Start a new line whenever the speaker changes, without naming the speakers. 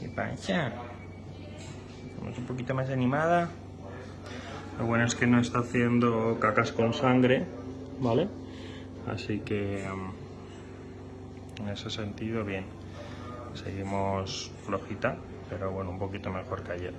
¿Qué pasa? Estamos un poquito más animada. Lo bueno es que no está haciendo cacas con sangre, ¿vale? Así que mm, en ese sentido bien. Seguimos flojita, pero bueno, un poquito mejor que ayer.